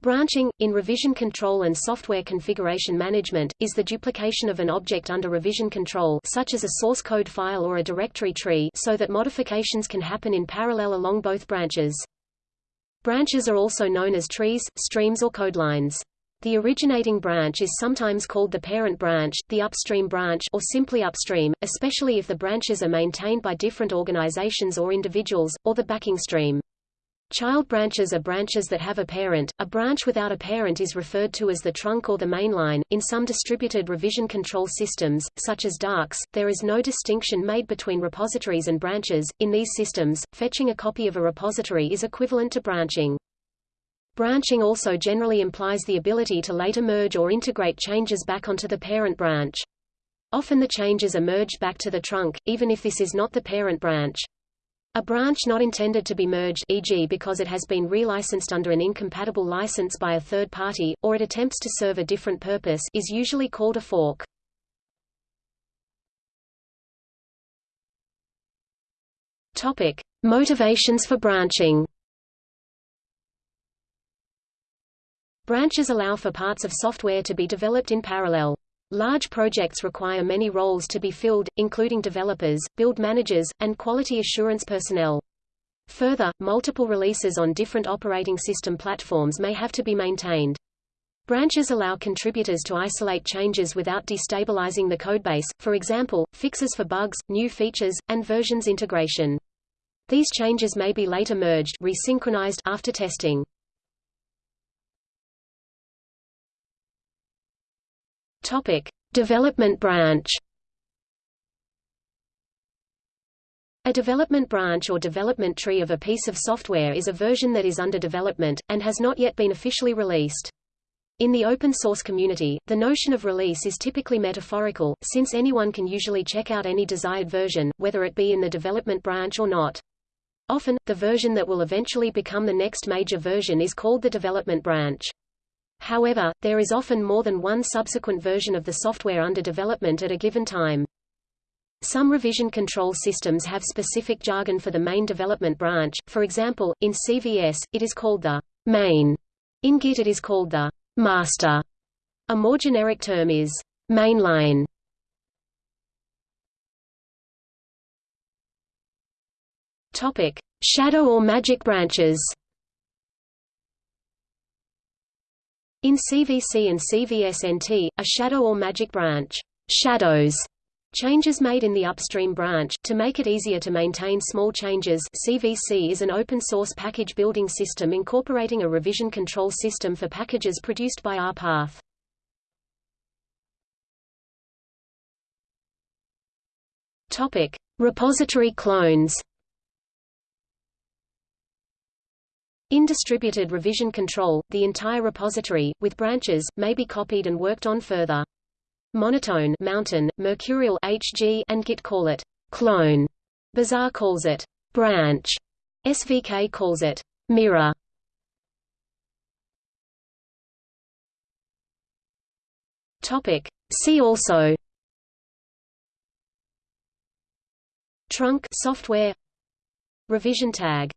Branching, in revision control and software configuration management, is the duplication of an object under revision control such as a source code file or a directory tree so that modifications can happen in parallel along both branches. Branches are also known as trees, streams or codelines. The originating branch is sometimes called the parent branch, the upstream branch or simply upstream, especially if the branches are maintained by different organizations or individuals, or the backing stream. Child branches are branches that have a parent. A branch without a parent is referred to as the trunk or the mainline. In some distributed revision control systems, such as Darcs, there is no distinction made between repositories and branches. In these systems, fetching a copy of a repository is equivalent to branching. Branching also generally implies the ability to later merge or integrate changes back onto the parent branch. Often the changes are merged back to the trunk, even if this is not the parent branch. A branch not intended to be merged e.g. because it has been relicensed under an incompatible license by a third party, or it attempts to serve a different purpose is usually called a fork. Topic. Motivations for branching Branches allow for parts of software to be developed in parallel. Large projects require many roles to be filled, including developers, build managers, and quality assurance personnel. Further, multiple releases on different operating system platforms may have to be maintained. Branches allow contributors to isolate changes without destabilizing the codebase, for example, fixes for bugs, new features, and versions integration. These changes may be later merged resynchronized after testing. Topic: Development branch. A development branch or development tree of a piece of software is a version that is under development, and has not yet been officially released. In the open source community, the notion of release is typically metaphorical, since anyone can usually check out any desired version, whether it be in the development branch or not. Often, the version that will eventually become the next major version is called the development branch. However, there is often more than one subsequent version of the software under development at a given time. Some revision control systems have specific jargon for the main development branch, for example, in CVS, it is called the main. In Git it is called the master. A more generic term is mainline. Shadow or magic branches. In CVS and CVSNT, a shadow or magic branch shadows changes made in the upstream branch. To make it easier to maintain small changes, CVC is an open-source package building system incorporating a revision control system for packages produced by RPath. Topic: Repository clones. In distributed revision control, the entire repository, with branches, may be copied and worked on further. Monotone mountain, Mercurial HG, and Git call it clone. Bazaar calls it branch. SVK calls it mirror. Topic. See also Trunk software Revision tag